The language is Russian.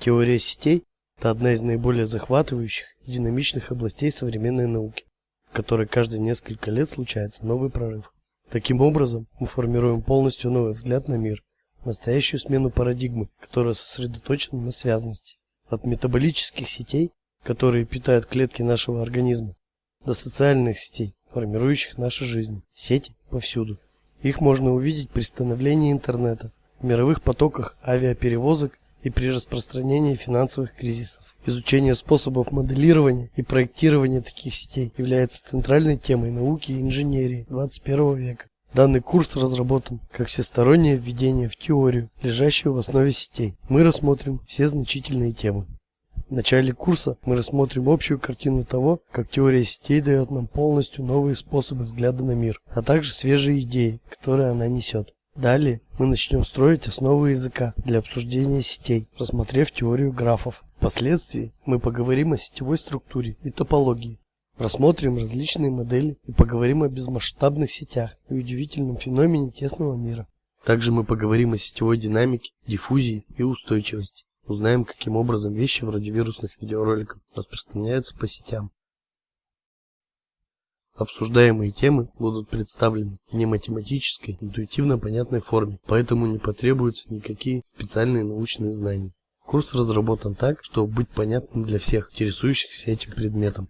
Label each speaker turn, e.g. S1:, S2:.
S1: Теория сетей – это одна из наиболее захватывающих и динамичных областей современной науки, в которой каждые несколько лет случается новый прорыв. Таким образом, мы формируем полностью новый взгляд на мир, настоящую смену парадигмы, которая сосредоточена на связности. От метаболических сетей, которые питают клетки нашего организма, до социальных сетей, формирующих наши жизни. Сети повсюду. Их можно увидеть при становлении интернета, в мировых потоках авиаперевозок и при распространении финансовых кризисов. Изучение способов моделирования и проектирования таких сетей является центральной темой науки и инженерии 21 века. Данный курс разработан как всестороннее введение в теорию, лежащую в основе сетей. Мы рассмотрим все значительные темы. В начале курса мы рассмотрим общую картину того, как теория сетей дает нам полностью новые способы взгляда на мир, а также свежие идеи, которые она несет. Далее мы начнем строить основы языка для обсуждения сетей, рассмотрев теорию графов. Впоследствии мы поговорим о сетевой структуре и топологии, рассмотрим различные модели и поговорим о безмасштабных сетях и удивительном феномене тесного мира. Также мы поговорим о сетевой динамике, диффузии и устойчивости. Узнаем, каким образом вещи вроде вирусных видеороликов распространяются по сетям. Обсуждаемые темы будут представлены в нематематической, интуитивно понятной форме, поэтому не потребуются никакие специальные научные знания. Курс разработан так, чтобы быть понятным для всех интересующихся этим предметом.